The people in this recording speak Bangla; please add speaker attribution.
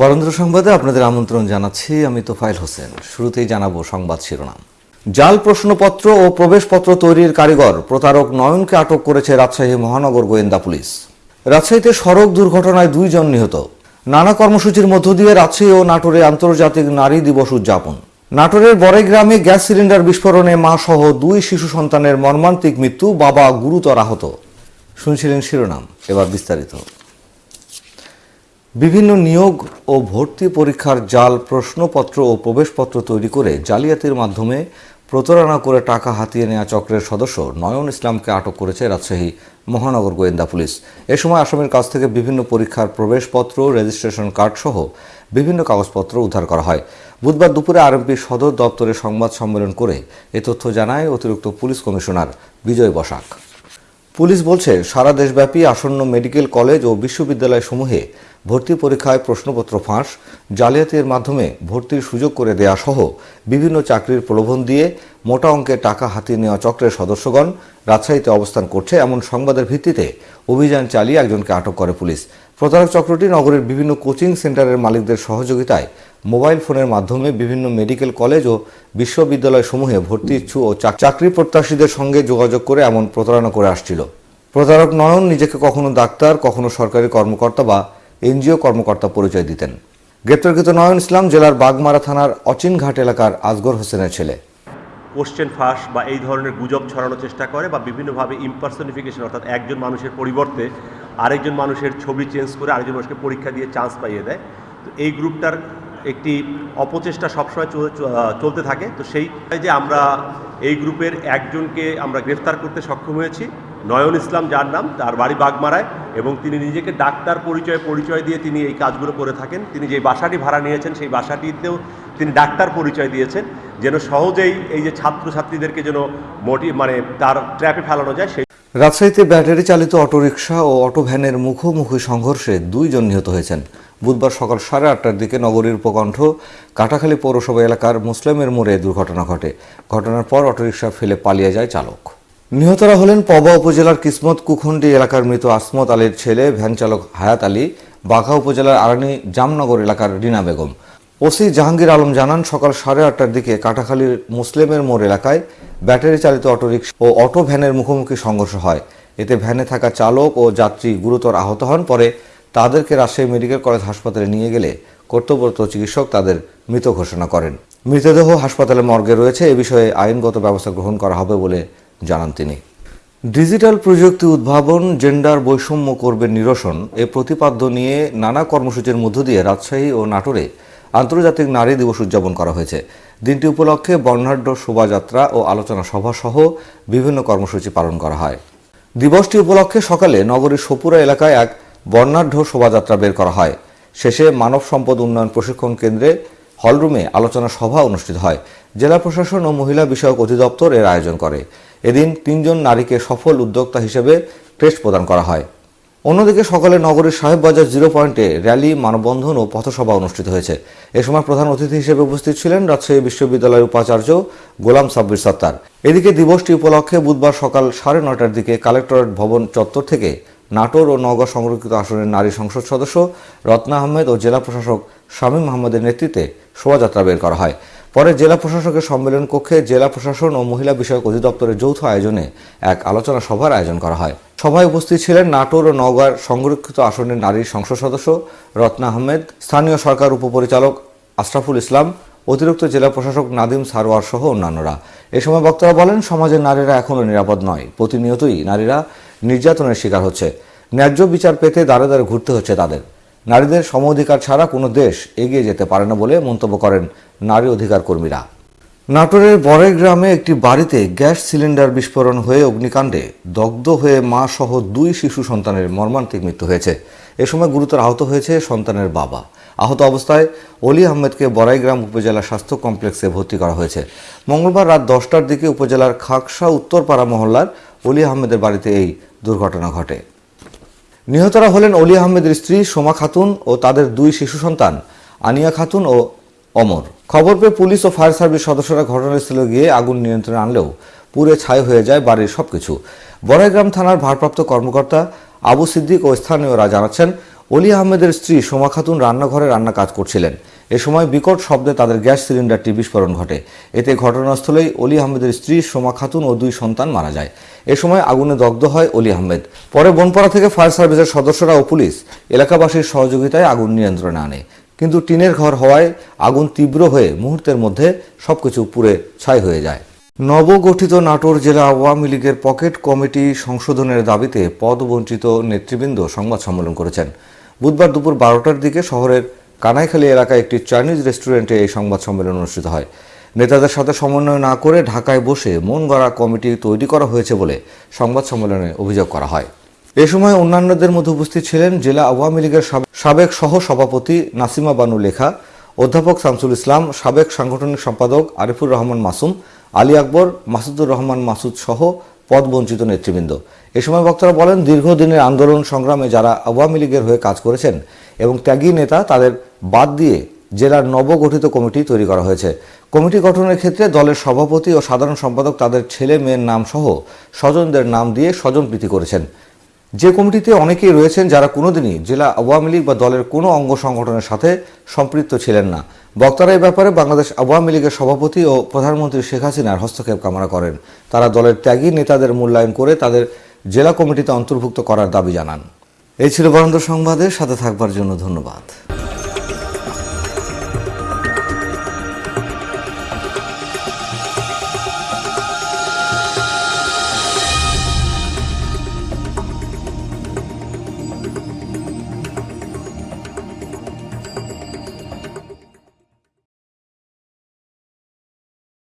Speaker 1: বরেন্দ্র সংবাদে আপনাদের আমন্ত্রণ জানাচ্ছি, আমি তোফাইল হোসেন। শুরুতেই জানাব সংবাদ শিরোনাম। জাল প্রশ্নপত্র ও প্রবেশপত্র তৈরির কারিগর প্রতারক নয়নকে আটক করেছে রাজশাহী মহানগর গোয়েন্দা পুলিশ। রাজশাহীতে সড়ক দুর্ঘটনায় দুইজন নিহত। নানা কর্মসূচির মধ্য দিয়ে রাজশাহী ও নাটোরে আন্তর্জাতিক নারী দিবস উদযাপন। নাটোরের বড়াই গ্রামে গ্যাস সিলিন্ডার বিস্ফোরণে মা সহ দুই শিশু সন্তানের মর্মান্তিক মৃত্যু বাবা গুরুতর আহত। শুনছিলেন শিরোনাম, এবার বিস্তারিত। বিভিন্ন নিয়োগ ও ভর্তি পরীক্ষার জাল, প্রশ্নপত্র ও প্রবেশপত্র তৈরি করে জালিয়াতির মাধ্যমে প্রতারণা করে টাকা হাতিয়ে নেওয়া চক্রের সদস্য নয়ন ইসলামকে আটক করেছে রাজশাহী মহানগর গোয়েন্দা পুলিশ। এ সময় আসামির কাছ থেকে বিভিন্ন পরীক্ষার প্রবেশপত্র, রেজিস্ট্রেশন কার্ড সহ বিভিন্ন কাগজপত্র উদ্ধার করা হয়। বুধবার দুপুরে আরএমপি সদর দপ্তরে সংবাদ সম্মেলন করে এ তথ্য জানায় অতিরিক্ত police commissioner Bijoy Basak. Police বলছে, সারা দেশব্যাপী আসন্ন মেডিকেল কলেজ ও বিশ্ববিদ্যালয় সমূহে ভর্তি পরীক্ষায় প্রশ্নপত্র ফাঁস, জালিয়াতির মাধ্যমে ভর্তির সুযোগ করে দেয়া সহ বিভিন্ন চাকরির প্রলোভন দিয়ে মোটা অঙ্কের টাকা হাতিয়ে নেওয়া চক্রের সদস্যগণ রাজশাহীতে অবস্থান করছে এমন সংবাদের ভিত্তিতে অভিযান চালিয়ে একজনকে আটক করে পুলিশ। প্রতারক চক্রটি নগরের বিভিন্ন কোচিং সেন্টারের মালিকদের সহযোগিতায় মোবাইল ফোনের মাধ্যমে বিভিন্ন মেডিকেল কলেজ ও বিশ্ববিদ্যালয় সমূহে ভর্তি ইচ্ছু ও চাকরি প্রত্যাশীদের সঙ্গে যোগাযোগ করে এমন প্রতারণা করে আসছিল। প্রতারক নয়ন নিজেকে কখনো ডাক্তার, কখনো সরকারি কর্মকর্তা বা এনজিও কর্মকর্তা পরিচয় দিতেন। গ্রেপ্তারকৃত নয়ন ইসলাম জেলার বাগমারা থানার অচিনঘাট এলাকার আজগর হোসেনের ছেলে।
Speaker 2: কোশ্চেন ফাঁস বা এই ধরনের গুজব ছড়ানোর চেষ্টা করে বা বিভিন্নভাবে ইম্পার্সনিফিকেশন অর্থাৎ একজন মানুষের পরিবর্তে আরেকজন মানুষের ছবি চেঞ্জ করে আরেকজন মানুষকে পরীক্ষা দিয়ে চান্স পাইয়ে দেয়। তো এই গ্রুপটার একটি অপচেষ্টা সবসময় চলতে থাকে। তো সেই যে আমরা এই গ্রুপের একজনকে আমরা গ্রেফতার করতে সক্ষম হয়েছি। নয়ন ইসলাম, যার নাম, তার বাড়ি বাগমারায়, এবং তিনি নিজেকে ডাক্তার পরিচয় পরিচয় দিয়ে তিনি এই কাজগুলো করে থাকেন। তিনি যে বাসাটি ভাড়া নিয়েছেন, সেই বাসাটিতেও তিনি ডাক্তার পরিচয় দিয়েছেন। যেন সহজেই এই যে ছাত্রছাত্রীদেরকে যেন মোটি মানে তার ট্র্যাপে ফেলানো যায়, সেই
Speaker 1: রাজশাহীতে ব্যাটারি চালিত অটোরিকশা ও অটো ভ্যানের মুখোমুখি সংঘর্ষে দুইজন নিহত হয়েছেন। বুধবার সকাল সাড়ে আটটার দিকে নগরীর উপকণ্ঠ কাটাখালী পৌরসভা এলাকার মুসলিমের মোড়ে দুর্ঘটনা ঘটে। ঘটনার পর অটোরিকশা ফেলে পালিয়ে যায় চালক। নিহতরা হলেন পবা উপজেলার কিসমত কুখন্ডি এলাকার মৃত আসমত আলীর ছেলে, ভ্যান চালক হায়াত আলী, বাঘা উপজেলার আরানি জামনগর এলাকার রিনা বেগম। ওসি জাহাঙ্গীর আলম জানান, সকাল সাড়ে আটটার দিকে কাটাখালীর মুসলিমের মোড় এলাকায় ব্যাটারি চালিত অটোরিকশা ও অটো ভ্যানের মুখোমুখি সংঘর্ষ হয়। এতে ভ্যানে থাকা চালক ও যাত্রী গুরুতর আহত হন, পরে তাদেরকে রাজশাহী মেডিকেল কলেজ হাসপাতালে নিয়ে গেলে কর্তব্যরত চিকিৎসক তাদের মৃত ঘোষণা করেন। মৃতদেহ হাসপাতালে মর্গে রয়েছে, এ বিষয়ে আইনগত ব্যবস্থা গ্রহণ করা হবে বলে জানান তিনি। ডিজিটাল প্রযুক্তি উদ্ভাবন, জেন্ডার বৈষম্য করবে নিরসন, এ প্রতিপাদ্য নিয়ে নানা কর্মসূচির মধ্য দিয়ে রাজশাহী ও নাটোরে আন্তর্জাতিক নারী দিবস উদযাপন করা হয়েছে। দিনটি উপলক্ষে বর্ণাঢ্য শোভাযাত্রা ও আলোচনা সভা সহ বিভিন্ন কর্মসূচি পালন করা হয়। দিবসটি উপলক্ষে সকালে নগরীর সপুরা এলাকায় এক বর্ণাঢ্য শোভাযাত্রা বের করা হয়। শেষে মানব সম্পদ উন্নয়ন প্রশিক্ষণ কেন্দ্রে হলরুমে আলোচনা সভা অনুষ্ঠিত হয়। জেলা প্রশাসন ও মহিলা বিষয়ক অধিদপ্তর এর আয়োজন করে। এদিন তিনজন নারীকে সফল উদ্যোক্তা হিসেবে ক্রেস্ট প্রদান করা হয়। অন্যদিকে সকালে নগরীর সাহেববাজার জিরো পয়েন্টে র্যালি, মানববন্ধন ও পথসভা অনুষ্ঠিত হয়েছে। এ সময় প্রধান অতিথি হিসেবে উপস্থিত ছিলেন রাজশাহী বিশ্ববিদ্যালয়ের উপাচার্য গোলাম সাব্বির সত্তার। এদিকে দিবসটি উপলক্ষে বুধবার সকাল সাড়ে নয়টার দিকে কালেক্টরেট ভবন চত্বর থেকে নাটোর ও নওগাঁ সংরক্ষিত আসনের নারী সংসদ সদস্য রত্না আহমেদ ও জেলা প্রশাসক শামীম আহমেদের নেতৃত্বে শোভাযাত্রা বের করা হয়। পরে জেলা প্রশাসকের সম্মেলন কক্ষে জেলা প্রশাসন ও মহিলা বিষয়ক অধিদপ্তরের যৌথ আয়োজনে এক আলোচনা সভার আয়োজন করা হয়। সভায় উপস্থিত ছিলেন নাটোর ও নওগাঁর সংরক্ষিত আসনের নারী সংসদ সদস্য রত্না আহমেদ, স্থানীয় সরকার উপপরিচালক আশরাফুল ইসলাম, অতিরিক্ত জেলা প্রশাসক নাদিম সারোয়ার সহ অন্যান্যরা। এ সময় বক্তারা বলেন, সমাজের নারীরা এখনও নিরাপদ নয়। প্রতিনিয়তই নারীরা নির্যাতনের শিকার হচ্ছে। ন্যায্য বিচার পেতে দাঁড়ে দাঁড়ে ঘুরতে হচ্ছে তাদের। নারীদের সম অধিকার ছাড়া কোনো দেশ এগিয়ে যেতে পারে না বলে মন্তব্য করেন নারী অধিকার কর্মীরা। নাটোরের বড়াই গ্রামে একটি বাড়িতে গ্যাস সিলিন্ডার বিস্ফোরণ হয়ে অগ্নিকাণ্ডে দগ্ধ হয়ে মা সহ দুই শিশু সন্তানের মর্মান্তিক মৃত্যু হয়েছে। এ সময় গুরুতর আহত হয়েছে সন্তানের বাবা। আহত অবস্থায় অলি আহমেদকে বড়াইগ্রাম উপজেলা স্বাস্থ্য কমপ্লেক্সে ভর্তি করা হয়েছে। মঙ্গলবার রাত দশটার দিকে উপজেলার খাকসা উত্তরপাড়া মহল্লার অলি আহমেদের বাড়িতে এই দুর্ঘটনা ঘটে। নিহতরা হলেন অলি আহমেদের স্ত্রী সোমা খাতুন ও তাদের দুই শিশু সন্তান, আনিয়া খাতুন ও অমর। খবর পেয়ে পুলিশ ও ফায়ার সার্ভিস সদস্যরা ঘটনাস্থলে গিয়ে আগুন নিয়ন্ত্রণে আনলেও পুরে ছাই হয়ে যায় বাড়ির সবকিছু। বড়াইগ্রাম থানার ভারপ্রাপ্ত কর্মকর্তা আবু সিদ্দিক ও স্থানীয়রা জানাচ্ছেন, অলি আহমেদের স্ত্রী সোমা খাতুন রান্নাঘরে রান্না কাজ করছিলেন। এ সময় বিকট শব্দে তাদের গ্যাস সিলিন্ডারটি বিস্ফোরণ ঘটে। এতে ঘটনাস্থলেই অলি আহমেদের স্ত্রী সোমা খাতুন ও দুই সন্তান মারা যায়। এ সময় আগুনে দগ্ধ হয় অলি আহমেদ। পরে বনপাড়া থেকে ফায়ার সার্ভিসের সদস্যরা ও পুলিশ এলাকাবাসীর সহযোগিতায় আগুন নিয়ন্ত্রণে আনে। কিন্তু টিনের ঘর হওয়ায় আগুন তীব্র হয়ে মুহূর্তের মধ্যে সবকিছু পুড়ে ছাই হয়ে যায়। নবগঠিত নাটোর জেলা আওয়ামী লীগের পকেট কমিটি সংশোধনের দাবিতে পদবঞ্চিত নেতৃবৃন্দ সংবাদ সম্মেলন করেছেন। বুধবার দুপুর বারোটার দিকে শহরের কানাইখালী এলাকায় একটি চাইনিজ রেস্টুরেন্টে এই সংবাদ সম্মেলন অনুষ্ঠিত হয়। নেতাদের সাথে সমন্বয় না করে ঢাকায় বসে মন গড়া কমিটি তৈরি করা হয়েছে বলে সংবাদ সম্মেলনে অভিযোগ করা হয়। এ সময় অন্যান্যদের মধ্যে উপস্থিত ছিলেন জেলা আওয়ামী লীগের সাবেক সহ সভাপতি নাসিমা বানু লেখা, অধ্যাপক শামসুল ইসলাম, সাবেক সাংগঠনিক সম্পাদক আরিফুর রহমান মাসুম, আলী আকবর, মাসুদুর রহমান মাসুদ সহ পদবঞ্চিত নেতৃবৃন্দ। এ সময় বক্তারা বলেন, দীর্ঘদিনের আন্দোলন সংগ্রামে যারা আওয়ামী লীগের হয়ে কাজ করেছেন এবং ত্যাগী নেতা, তাদের বাদ দিয়ে জেলার নবগঠিত কমিটি তৈরি করা হয়েছে। কমিটি গঠনের ক্ষেত্রে দলের সভাপতি ও সাধারণ সম্পাদক তাদের ছেলে মেয়ের নাম সহ স্বজনদের নাম দিয়ে স্বজনপ্রীতি করেছেন। যে কমিটিতে অনেকেই রয়েছেন যারা কোনোদিনই জেলা আওয়ামী লীগ বা দলের কোনো অঙ্গ সংগঠনের সাথে সম্পৃক্ত ছিলেন না। বক্তারা এই ব্যাপারে বাংলাদেশ আওয়ামী লীগের সভাপতি ও প্রধানমন্ত্রী শেখ হাসিনার হস্তক্ষেপ কামনা করেন। তারা দলের ত্যাগী নেতাদের মূল্যায়ন করে তাদের জেলা কমিটিতে অন্তর্ভুক্ত করার দাবি জানান। এই ছিল বরেন্দ্র সংবাদের সাথে থাকবার জন্য ধন্যবাদ।